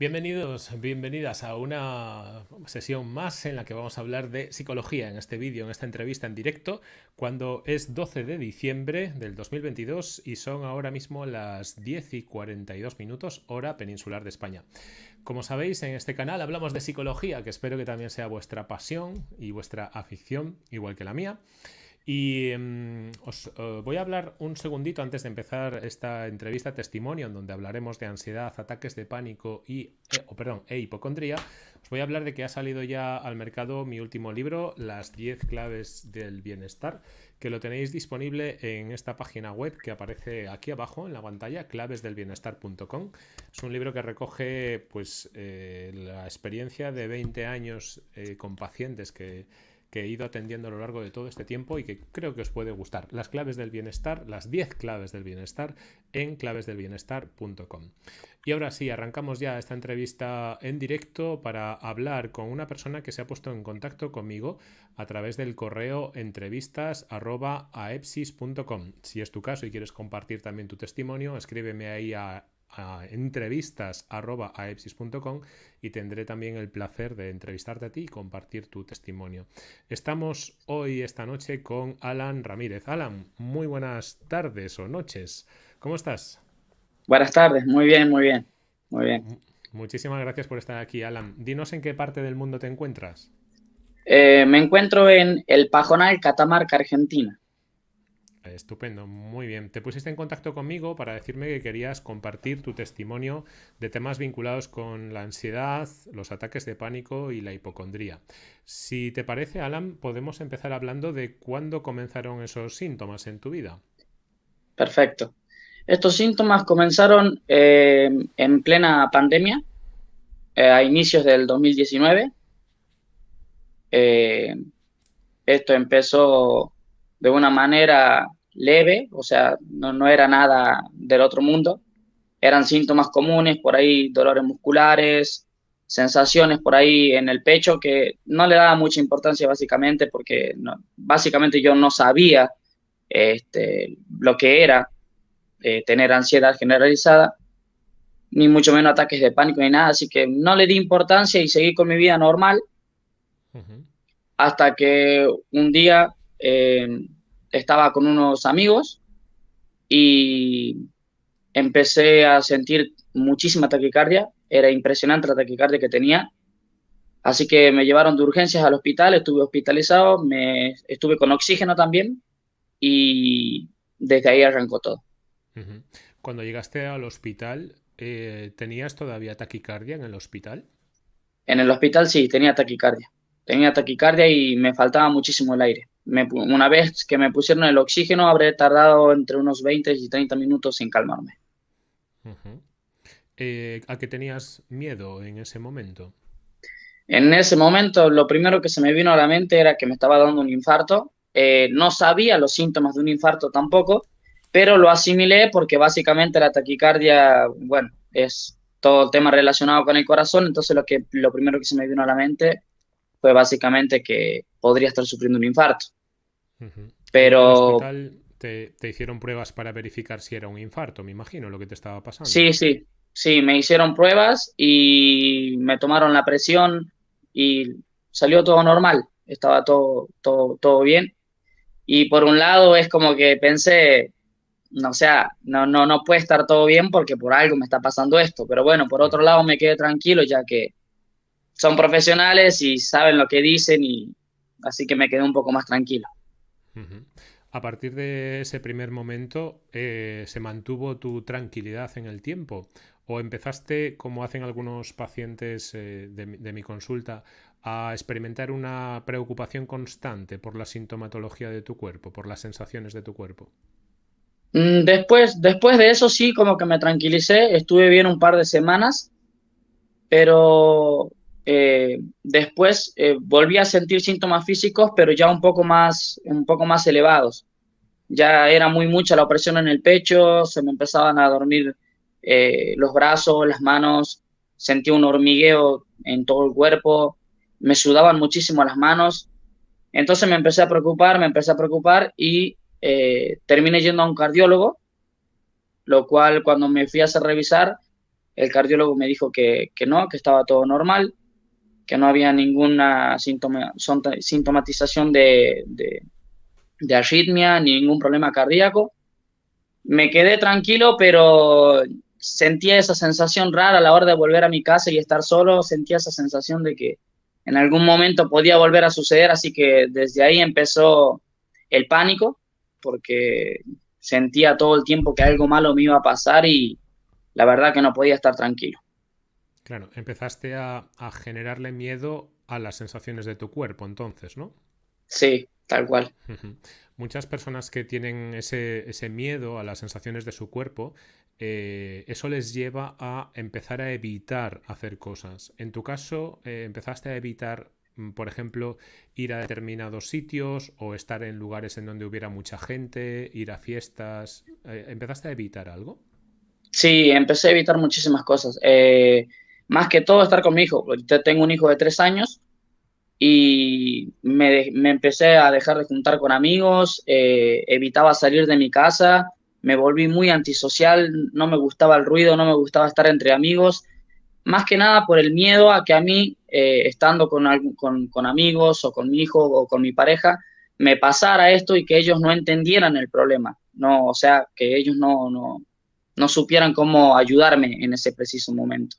Bienvenidos, bienvenidas a una sesión más en la que vamos a hablar de psicología en este vídeo, en esta entrevista en directo, cuando es 12 de diciembre del 2022 y son ahora mismo las 10 y 42 minutos hora peninsular de España. Como sabéis, en este canal hablamos de psicología, que espero que también sea vuestra pasión y vuestra afición, igual que la mía. Y em, os eh, voy a hablar un segundito antes de empezar esta entrevista testimonio, en donde hablaremos de ansiedad, ataques de pánico y, eh, perdón, e hipocondría. Os voy a hablar de que ha salido ya al mercado mi último libro, Las 10 claves del bienestar, que lo tenéis disponible en esta página web que aparece aquí abajo en la pantalla, clavesdelbienestar.com. Es un libro que recoge pues, eh, la experiencia de 20 años con pacientes que que he ido atendiendo a lo largo de todo este tiempo y que creo que os puede gustar. Las claves del bienestar, las 10 claves del bienestar en clavesdelbienestar.com. Y ahora sí, arrancamos ya esta entrevista en directo para hablar con una persona que se ha puesto en contacto conmigo a través del correo entrevistas.aepsis.com. Si es tu caso y quieres compartir también tu testimonio, escríbeme ahí a a entrevistas.aepsis.com y tendré también el placer de entrevistarte a ti y compartir tu testimonio. Estamos hoy, esta noche, con Alan Ramírez. Alan, muy buenas tardes o noches. ¿Cómo estás? Buenas tardes, muy bien, muy bien, muy bien. Muchísimas gracias por estar aquí, Alan. Dinos en qué parte del mundo te encuentras. Eh, me encuentro en el Pajonal, Catamarca, Argentina. Estupendo, muy bien. Te pusiste en contacto conmigo para decirme que querías compartir tu testimonio de temas vinculados con la ansiedad, los ataques de pánico y la hipocondría. Si te parece, Alan, podemos empezar hablando de cuándo comenzaron esos síntomas en tu vida. Perfecto. Estos síntomas comenzaron eh, en plena pandemia, eh, a inicios del 2019. Eh, esto empezó de una manera leve, o sea, no, era nada del otro mundo. Eran síntomas comunes, por ahí dolores musculares, sensaciones por ahí en el pecho que no le daba mucha importancia básicamente porque básicamente yo no sabía este, lo que era eh, tener ansiedad generalizada, ni mucho menos ataques de pánico ni nada, así que no le di importancia y seguí con mi vida normal hasta que un día eh, estaba con unos amigos y empecé a sentir muchísima taquicardia, era impresionante la taquicardia que tenía, así que me llevaron de urgencias al hospital, estuve hospitalizado, me, estuve con oxígeno también y desde ahí arrancó todo. Cuando llegaste al hospital, eh, ¿tenías todavía taquicardia en el hospital? En el hospital sí, tenía taquicardia. Tenía taquicardia y me faltaba muchísimo el aire una vez que me pusieron el oxígeno, habré tardado entre unos 20 y 30 minutos en calmarme. Eh, ¿A qué tenías miedo en ese momento? En ese momento, lo primero que se me vino a la mente era que me estaba dando un infarto. Eh, no sabía los síntomas de un infarto tampoco, pero lo asimilé porque básicamente la taquicardia, bueno, es todo el tema relacionado con el corazón, entonces lo, que, lo primero que se me vino a la mente fue básicamente que podría estar sufriendo un infarto. Pero... te, hicieron pruebas para verificar si era un infarto, me imagino, lo que te estaba pasando. Sí, sí, sí, me hicieron pruebas y me tomaron la presión y salió todo normal, estaba todo, todo, todo bien. Y por un lado es como que pensé, no, o sea, no, no, no puede estar todo bien porque por algo me está pasando esto. Pero bueno, por otro lado me quedé tranquilo ya que son profesionales y saben lo que dicen y así que me quedé un poco más tranquilo. A partir de ese primer momento, eh, ¿se mantuvo tu tranquilidad en el tiempo? ¿O empezaste, como hacen algunos pacientes eh, de, mi consulta, a experimentar una preocupación constante por la sintomatología de tu cuerpo, por las sensaciones de tu cuerpo? Mm, después, después de eso sí, como que me tranquilicé, estuve bien un par de semanas, pero eh, después eh, volví a sentir síntomas físicos, pero ya un poco más, un poco más elevados. Ya era muy mucha la opresión en el pecho, se me empezaban a dormir eh, los brazos, las manos, sentía un hormigueo en todo el cuerpo, me sudaban muchísimo las manos. Entonces me empecé a preocupar, me empecé a preocupar y terminé yendo a un cardiólogo, lo cual cuando me fui a hacer revisar, el cardiólogo me dijo que, no, que estaba todo normal, que no había ninguna sintomatización de, de, arritmia ni ningún problema cardíaco. Me quedé tranquilo, pero sentía esa sensación rara a la hora de volver a mi casa y estar solo, sentía esa sensación de que en algún momento podía volver a suceder, así que desde ahí empezó el pánico, porque sentía todo el tiempo que algo malo me iba a pasar y la verdad que no podía estar tranquilo. Claro, empezaste a, generarle miedo a las sensaciones de tu cuerpo entonces, ¿no? Sí, tal cual. Muchas personas que tienen ese, ese, miedo a las sensaciones de su cuerpo, eh, eso les lleva a empezar a evitar hacer cosas. En tu caso, eh, empezaste a evitar Mm, por ejemplo, ir a determinados sitios o estar en lugares en donde hubiera mucha gente, ir a fiestas. Eh, ¿Empezaste a evitar algo? Sí, empecé a evitar muchísimas cosas. Eh, más que todo estar con mi hijo. tengo un hijo de tres años y me, empecé a dejar de juntar con amigos, eh, evitaba salir de mi casa, me volví muy antisocial, no me gustaba el ruido, no me gustaba estar entre amigos más que nada por el miedo a que a mí, eh, estando con, amigos o con mi hijo o con mi pareja, me pasara esto y que ellos no entendieran el problema, no, o sea, que ellos no, no supieran cómo ayudarme en ese preciso momento.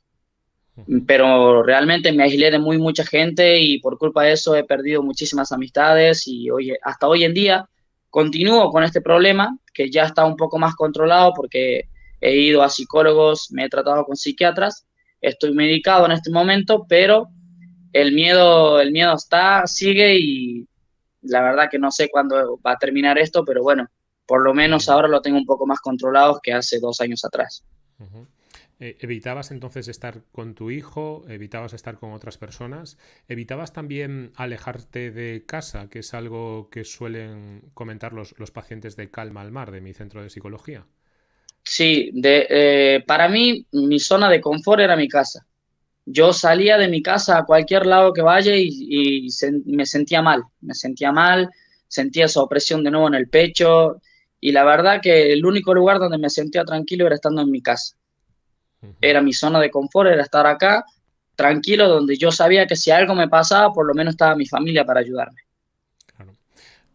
Pero realmente me aislé de muy mucha gente y por culpa de eso he perdido muchísimas amistades y hoy, hasta hoy en día continúo con este problema que ya está un poco más controlado porque he ido a psicólogos, me he tratado con psiquiatras estoy medicado en este momento, pero el miedo, el miedo está, sigue y la verdad que no sé cuándo va a terminar esto, pero bueno, por lo menos ahora lo tengo un poco más controlado que hace dos años atrás. Eh, ¿Evitabas entonces estar con tu hijo? ¿Evitabas estar con otras personas? ¿Evitabas también alejarte de casa, que es algo que suelen comentar los, los pacientes de Calma al Mar, de mi centro de psicología? Sí, de, eh, para mí mi zona de confort era mi casa. Yo salía de mi casa a cualquier lado que vaya y, me sentía mal, me sentía mal, sentía esa opresión de nuevo en el pecho y la verdad que el único lugar donde me sentía tranquilo era estando en mi casa. Era mi zona de confort, era estar acá, tranquilo, donde yo sabía que si algo me pasaba, por lo menos estaba mi familia para ayudarme.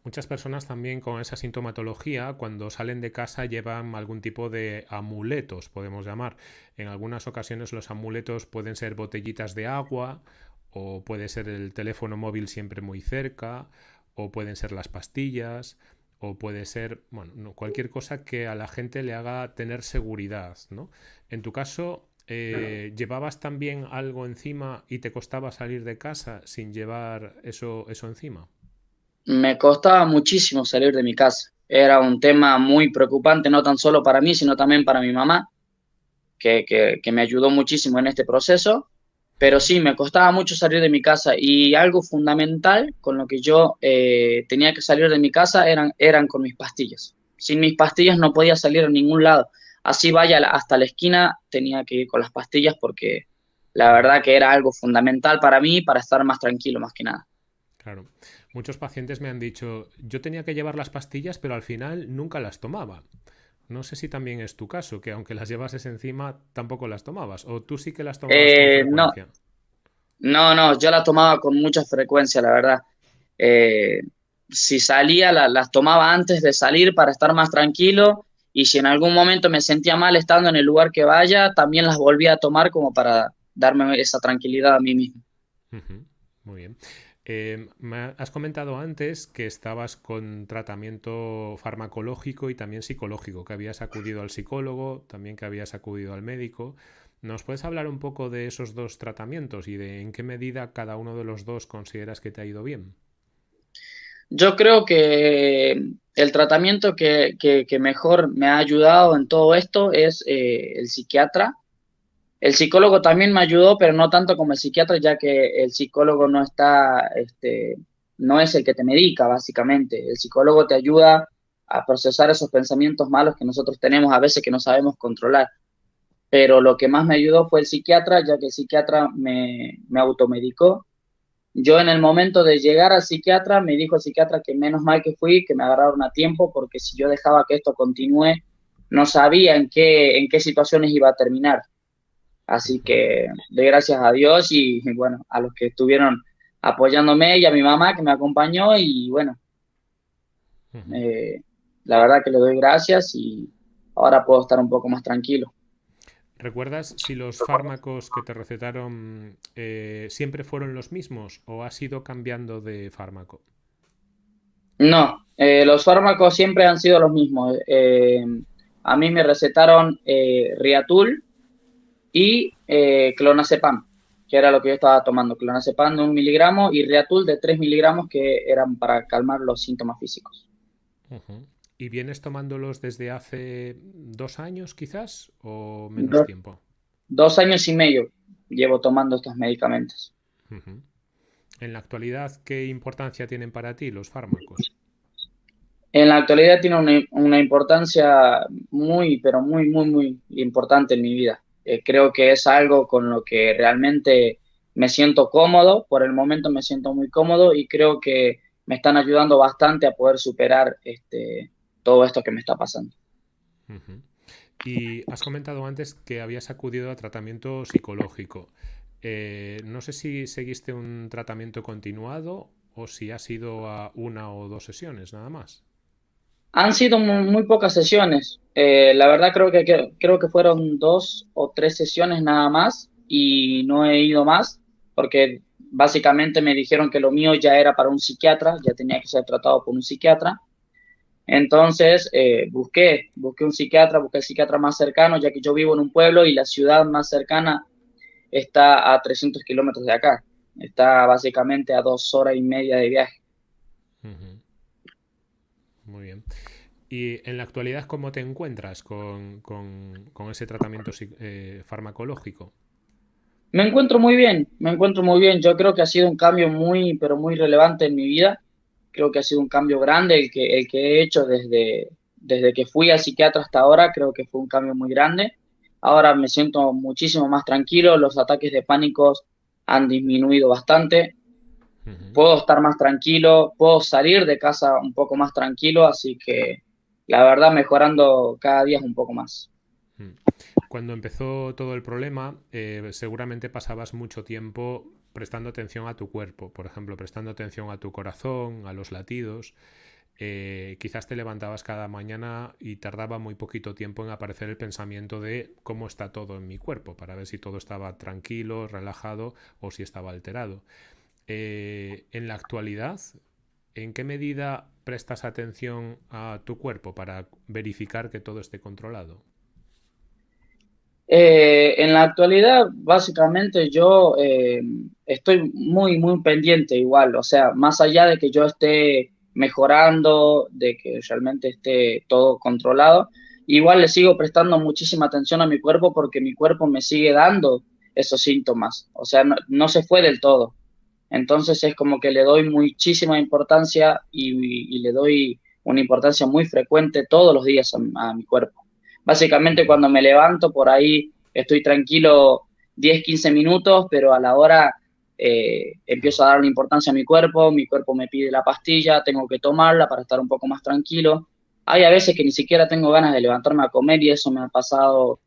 Muchas personas también con esa sintomatología, cuando salen de casa, llevan algún tipo de amuletos, podemos llamar. En algunas ocasiones los amuletos pueden ser botellitas de agua, o puede ser el teléfono móvil siempre muy cerca, o pueden ser las pastillas, o puede ser, bueno, cualquier cosa que a la gente le haga tener seguridad, ¿no? En tu caso, eh, ¿llevabas también algo encima y te costaba salir de casa sin llevar eso, eso encima? me costaba muchísimo salir de mi casa. Era un tema muy preocupante, no tan solo para mí, sino también para mi mamá, que, que, me ayudó muchísimo en este proceso. Pero sí, me costaba mucho salir de mi casa y algo fundamental con lo que yo eh, tenía que salir de mi casa eran, eran con mis pastillas. Sin mis pastillas no podía salir a ningún lado. Así vaya hasta la esquina, tenía que ir con las pastillas porque la verdad que era algo fundamental para mí, para estar más tranquilo más que nada. Claro. Muchos pacientes me han dicho, yo tenía que llevar las pastillas, pero al final nunca las tomaba. No sé si también es tu caso, que aunque las llevases encima, tampoco las tomabas. ¿O tú sí que las tomabas eh, con frecuencia? No. no, yo las tomaba con mucha frecuencia, la verdad. Eh, si salía, las tomaba antes de salir para estar más tranquilo. Y si en algún momento me sentía mal estando en el lugar que vaya, también las volvía a tomar como para darme esa tranquilidad a mí mismo. Muy bien. Me has comentado antes que estabas con tratamiento farmacológico y también psicológico, que habías acudido al psicólogo, también que habías acudido al médico. ¿Nos puedes hablar un poco de esos dos tratamientos y de en qué medida cada uno de los dos consideras que te ha ido bien? Yo creo que el tratamiento que, mejor me ha ayudado en todo esto es eh, el psiquiatra el psicólogo también me ayudó, pero no tanto como el psiquiatra, ya que el psicólogo no está, este, no es el que te medica, básicamente. El psicólogo te ayuda a procesar esos pensamientos malos que nosotros tenemos a veces que no sabemos controlar. Pero lo que más me ayudó fue el psiquiatra, ya que el psiquiatra me, me automedicó. Yo en el momento de llegar al psiquiatra, me dijo el psiquiatra que menos mal que fui, que me agarraron a tiempo, porque si yo dejaba que esto continúe, no sabía en qué, en qué situaciones iba a terminar Así que doy gracias a Dios y, bueno, a los que estuvieron apoyándome y a mi mamá que me acompañó y bueno, eh, la verdad que le doy gracias y ahora puedo estar un poco más tranquilo. ¿Recuerdas si los fármacos que te recetaron eh, siempre fueron los mismos o has ido cambiando de fármaco? No, eh, los fármacos siempre han sido los mismos. a mí me recetaron Riatul, y eh, clonazepam, que era lo que yo estaba tomando, clonazepam de un miligramo y Reatul de tres miligramos que eran para calmar los síntomas físicos. ¿Y vienes tomándolos desde hace dos años quizás o menos tiempo? Dos años y medio llevo tomando estos medicamentos. En la actualidad, ¿qué importancia tienen para ti los fármacos? En la actualidad tienen una, una importancia muy, pero muy, muy, muy importante en mi vida. Eh, creo que es algo con lo que realmente me siento cómodo, por el momento me siento muy cómodo y creo que me están ayudando bastante a poder superar este, todo esto que me está pasando. Y has comentado antes que habías acudido a tratamiento psicológico. Eh, no sé si seguiste un tratamiento continuado o si has ido a una o dos sesiones nada más. Han sido muy, pocas sesiones. Eh, la verdad creo que, creo que fueron dos o tres sesiones nada más y no he ido más porque básicamente me dijeron que lo mío ya era para un psiquiatra, ya tenía que ser tratado por un psiquiatra. Entonces eh, busqué, busqué un psiquiatra, busqué el psiquiatra más cercano, ya que yo vivo en un pueblo y la ciudad más cercana está a 300 kilómetros de acá. Está básicamente a dos horas y media de viaje. Muy bien. ¿Y en la actualidad cómo te encuentras con, ese tratamiento eh, farmacológico? Me encuentro muy bien, me encuentro muy bien. Yo creo que ha sido un cambio muy, pero muy relevante en mi vida. Creo que ha sido un cambio grande el que, el que he hecho desde, desde que fui al psiquiatra hasta ahora. Creo que fue un cambio muy grande. Ahora me siento muchísimo más tranquilo. Los ataques de pánico han disminuido bastante puedo estar más tranquilo, puedo salir de casa un poco más tranquilo, así que la verdad mejorando cada día un poco más. Mm. Cuando empezó todo el problema, eh, seguramente pasabas mucho tiempo prestando atención a tu cuerpo, por ejemplo, prestando atención a tu corazón, a los latidos. Eh, quizás te levantabas cada mañana y tardaba muy poquito tiempo en aparecer el pensamiento de cómo está todo en mi cuerpo, para ver si todo estaba tranquilo, relajado o si estaba alterado. Eh, en la actualidad, ¿en qué medida prestas atención a tu cuerpo para verificar que todo esté controlado? Eh, en la actualidad, básicamente yo eh, estoy muy, muy pendiente igual, o sea, más allá de que yo esté mejorando, de que realmente esté todo controlado, igual le sigo prestando muchísima atención a mi cuerpo porque mi cuerpo me sigue dando esos síntomas, o sea, no se fue del todo. Entonces es como que le doy muchísima importancia y, le doy una importancia muy frecuente todos los días a, mi cuerpo. Básicamente cuando me levanto por ahí estoy tranquilo 10, 15 minutos, pero a la hora eh, empiezo a darle importancia a mi cuerpo, mi cuerpo me pide la pastilla, tengo que tomarla para estar un poco más tranquilo. Hay a veces que ni siquiera tengo ganas de levantarme a comer y eso me ha pasado,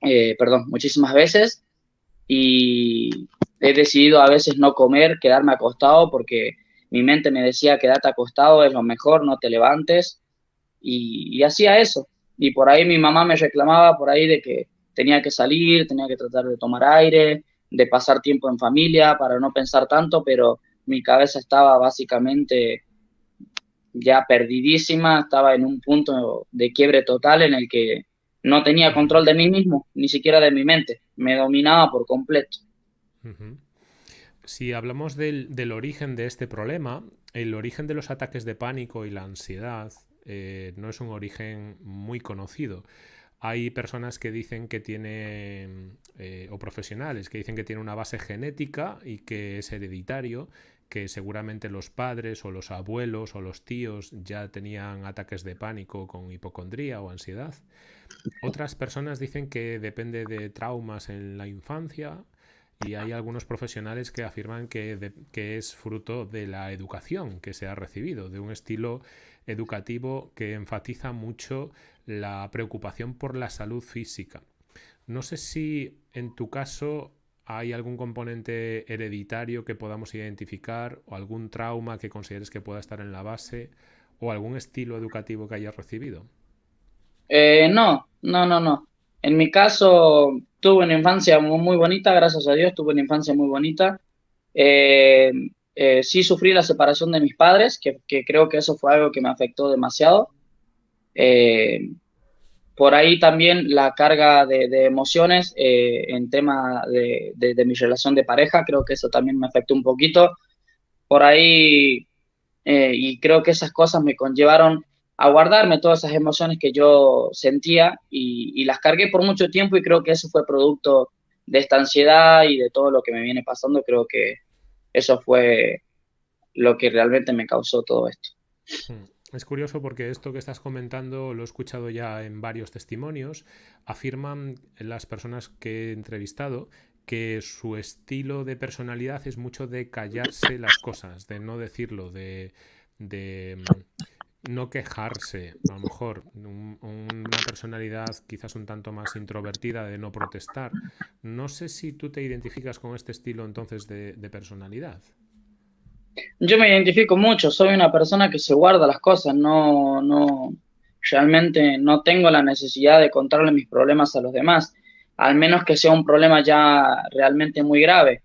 eh, perdón, muchísimas veces. Y, he decidido a veces no comer, quedarme acostado porque mi mente me decía quédate acostado, es lo mejor, no te levantes. Y, hacía eso. Y por ahí mi mamá me reclamaba por ahí de que tenía que salir, tenía que tratar de tomar aire, de pasar tiempo en familia para no pensar tanto, pero mi cabeza estaba básicamente ya perdidísima, estaba en un punto de quiebre total en el que no tenía control de mí mismo, ni siquiera de mi mente, me dominaba por completo. Si hablamos del, origen de este problema, el origen de los ataques de pánico y la ansiedad eh, no es un origen muy conocido. Hay personas que dicen que tienen, eh, o profesionales, que dicen que tiene una base genética y que es hereditario, que seguramente los padres o los abuelos o los tíos ya tenían ataques de pánico con hipocondría o ansiedad. Otras personas dicen que depende de traumas en la infancia y hay algunos profesionales que afirman que, es fruto de la educación que se ha recibido, de un estilo educativo que enfatiza mucho la preocupación por la salud física. No sé si en tu caso hay algún componente hereditario que podamos identificar o algún trauma que consideres que pueda estar en la base o algún estilo educativo que hayas recibido. Eh, no, no, no, no. En mi caso, tuve una infancia muy bonita, gracias a Dios, tuve una infancia muy bonita. Eh, eh, sí sufrí la separación de mis padres, que, creo que eso fue algo que me afectó demasiado. por ahí también la carga de, emociones en tema de, de, mi relación de pareja, creo que eso también me afectó un poquito. Por ahí, y creo que esas cosas me conllevaron a guardarme todas esas emociones que yo sentía y, las cargué por mucho tiempo y creo que eso fue producto de esta ansiedad y de todo lo que me viene pasando. Creo que eso fue lo que realmente me causó todo esto. Hmm. Es curioso porque esto que estás comentando lo he escuchado ya en varios testimonios. Afirman las personas que he entrevistado que su estilo de personalidad es mucho de callarse las cosas, de no decirlo, de, de no quejarse, a lo mejor una personalidad quizás un tanto más introvertida de no protestar. No sé si tú te identificas con este estilo entonces de, personalidad. Yo me identifico mucho, soy una persona que se guarda las cosas, no, no, realmente no tengo la necesidad de contarle mis problemas a los demás, al menos que sea un problema ya realmente muy grave.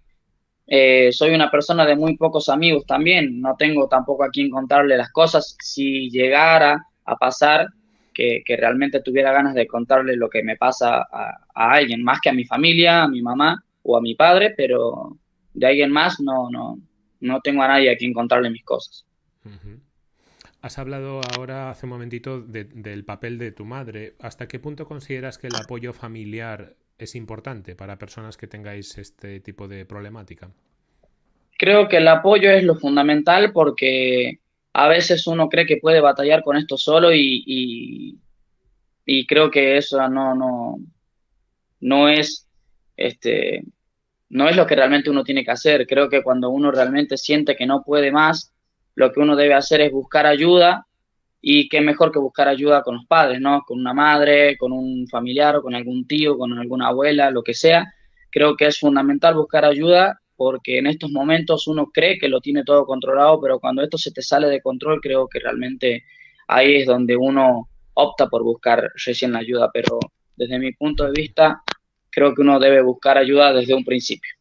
Eh, soy una persona de muy pocos amigos también, no tengo tampoco a quien contarle las cosas. Si llegara a pasar que, realmente tuviera ganas de contarle lo que me pasa a, alguien, más que a mi familia, a mi mamá o a mi padre, pero de alguien más no, no, no tengo a nadie a quien contarle mis cosas. Has hablado ahora hace un momentito del papel de tu madre. ¿Hasta qué punto consideras que el apoyo familiar es importante para personas que tengáis este tipo de problemática? Creo que el apoyo es lo fundamental porque a veces uno cree que puede batallar con esto solo y, y, creo que eso no, no, no es este no es lo que realmente uno tiene que hacer. Creo que cuando uno realmente siente que no puede más, lo que uno debe hacer es buscar ayuda y qué mejor que buscar ayuda con los padres, ¿no? Con una madre, con un familiar con algún tío, con alguna abuela, lo que sea. Creo que es fundamental buscar ayuda porque en estos momentos uno cree que lo tiene todo controlado, pero cuando esto se te sale de control, creo que realmente ahí es donde uno opta por buscar recién la ayuda, pero desde mi punto de vista, creo que uno debe buscar ayuda desde un principio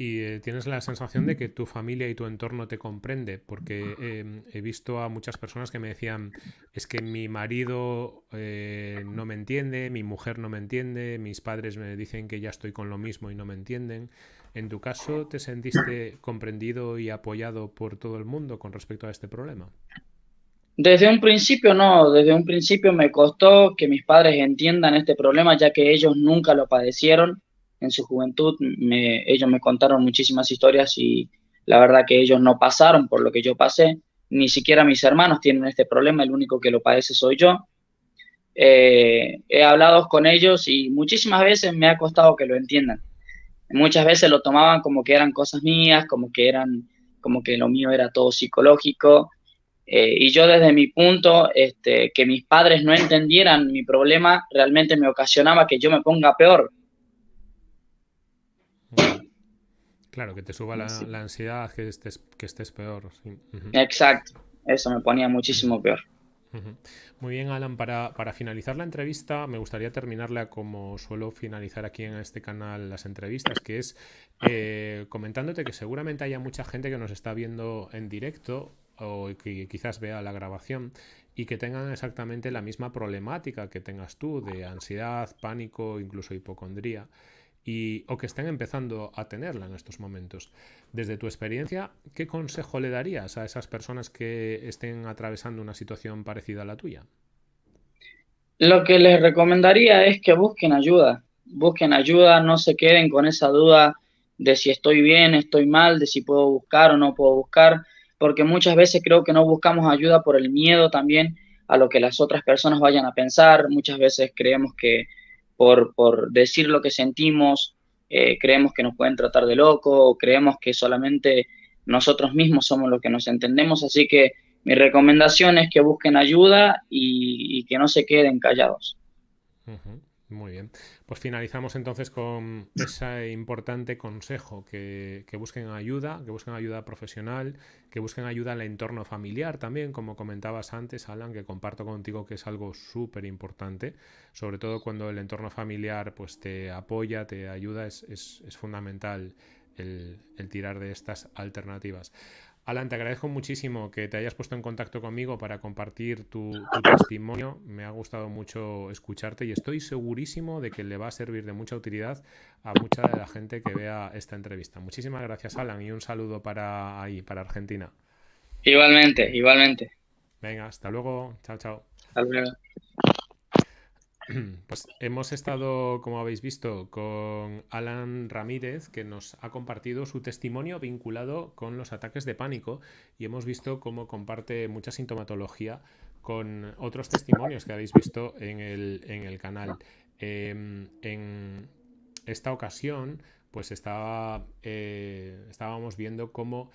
y eh, tienes la sensación de que tu familia y tu entorno te comprende, porque em, he visto a muchas personas que me decían, es que mi marido eh, no me entiende, mi mujer no me entiende, mis padres me dicen que ya estoy con lo mismo y no me entienden. ¿En tu caso te sentiste comprendido y apoyado por todo el mundo con respecto a este problema? Desde un principio no, desde un principio me costó que mis padres entiendan este problema, ya que ellos nunca lo padecieron en su juventud, ellos me contaron muchísimas historias y la verdad que ellos no pasaron por lo que yo pasé, ni siquiera mis hermanos tienen este problema, el único que lo padece soy yo. Eh, he hablado con ellos y muchísimas veces me ha costado que lo entiendan. Muchas veces lo tomaban como que eran cosas mías, como que eran, como que lo mío era todo psicológico. Eh, y yo desde mi punto, este, que mis padres no entendieran mi problema, realmente me ocasionaba que yo me ponga peor, Claro, que te suba la, ansiedad, que estés, que estés peor. Exacto, eso me ponía muchísimo peor. Muy bien, Alan. Para, finalizar la entrevista, me gustaría terminarla como suelo finalizar aquí en este canal las entrevistas, que es eh, comentándote que seguramente haya mucha gente que nos está viendo en directo o que quizás vea la grabación y que tengan exactamente la misma problemática que tengas tú de ansiedad, pánico, incluso hipocondría y, o que estén empezando a tenerla en estos momentos. Desde tu experiencia, ¿qué consejo le darías a esas personas que estén atravesando una situación parecida a la tuya? Lo que les recomendaría es que busquen ayuda, busquen ayuda, no se queden con esa duda de si estoy bien, estoy mal, de si puedo buscar o no puedo buscar, porque muchas veces creo que no buscamos ayuda por el miedo también a lo que las otras personas vayan a pensar, muchas veces creemos que por, decir lo que sentimos, eh, creemos que nos pueden tratar de loco, creemos que solamente nosotros mismos somos los que nos entendemos, así que mi recomendación es que busquen ayuda y, que no se queden callados. Muy bien. Pues finalizamos entonces con ese importante consejo, que, busquen ayuda, que busquen ayuda profesional, que busquen ayuda al entorno familiar también, como comentabas antes, Alan, que comparto contigo que es algo súper importante, sobre todo cuando el entorno familiar pues te apoya, te ayuda, es, fundamental el, el tirar de estas alternativas. Alan, te agradezco muchísimo que te hayas puesto en contacto conmigo para compartir tu, testimonio. Me ha gustado mucho escucharte y estoy segurísimo de que le va a servir de mucha utilidad a mucha de la gente que vea esta entrevista. Muchísimas gracias, Alan, y un saludo para ahí, para Argentina. Igualmente, igualmente. Venga, hasta luego. Chao, chao. Hasta luego. Pues hemos estado, como habéis visto, con Alan Ramírez, que nos ha compartido su testimonio vinculado con los ataques de pánico y hemos visto cómo comparte mucha sintomatología con otros testimonios que habéis visto en el, canal. Em, en esta ocasión, pues estaba, eh, estábamos viendo cómo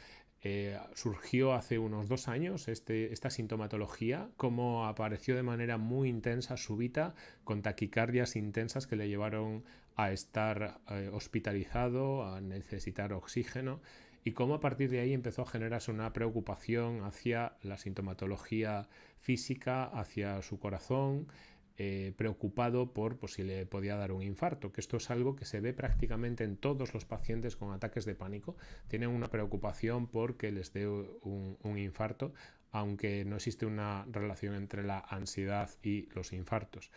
eh, surgió hace unos dos años este, esta sintomatología, como apareció de manera muy intensa, súbita, con taquicardias intensas que le llevaron a estar eh, hospitalizado, a necesitar oxígeno, y cómo a partir de ahí empezó a generarse una preocupación hacia la sintomatología física, hacia su corazón, eh, preocupado por pues, si le podía dar un infarto, que esto es algo que se ve prácticamente en todos los pacientes con ataques de pánico. Tienen una preocupación por que les dé un, infarto, aunque no existe una relación entre la ansiedad y los infartos.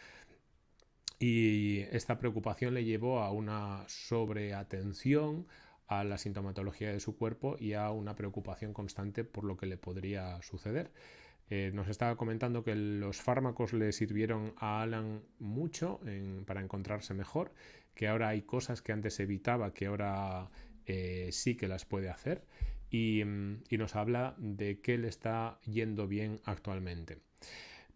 Y esta preocupación le llevó a una sobreatención a la sintomatología de su cuerpo y a una preocupación constante por lo que le podría suceder. Eh, nos estaba comentando que los fármacos le sirvieron a Alan mucho para encontrarse mejor, que ahora hay cosas que antes evitaba, que ahora eh, sí que las puede hacer, y, nos habla de qué le está yendo bien actualmente.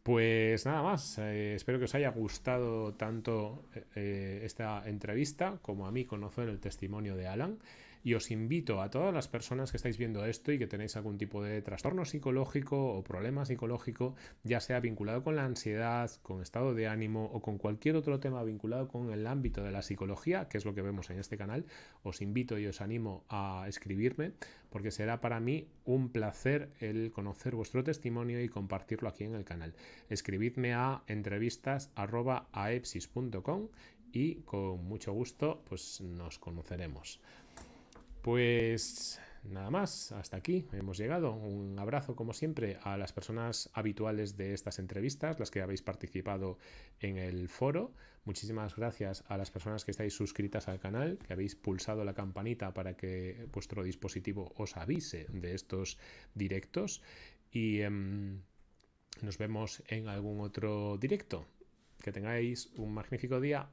Pues nada más, eh, espero que os haya gustado tanto esta entrevista como a mí conocer el testimonio de Alan. Y os invito a todas las personas que estáis viendo esto y que tenéis algún tipo de trastorno psicológico o problema psicológico, ya sea vinculado con la ansiedad, con estado de ánimo o con cualquier otro tema vinculado con el ámbito de la psicología, que es lo que vemos en este canal, os invito y os animo a escribirme porque será para mí un placer el conocer vuestro testimonio y compartirlo aquí en el canal. Escribidme a entrevistas.aepsis.com y con mucho gusto pues nos conoceremos. Pues nada más, hasta aquí hemos llegado. Un abrazo, como siempre, a las personas habituales de estas entrevistas, las que habéis participado en el foro. Muchísimas gracias a las personas que estáis suscritas al canal, que habéis pulsado la campanita para que vuestro dispositivo os avise de estos directos. Y em, nos vemos en algún otro directo. Que tengáis un magnífico día.